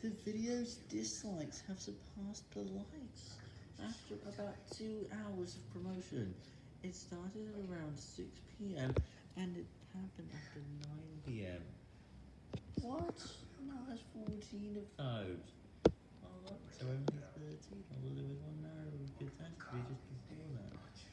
The video's dislikes have surpassed the likes after about two hours of promotion. It started at around 6 p.m. and it happened after 9 p.m. What? Now has 14 of those.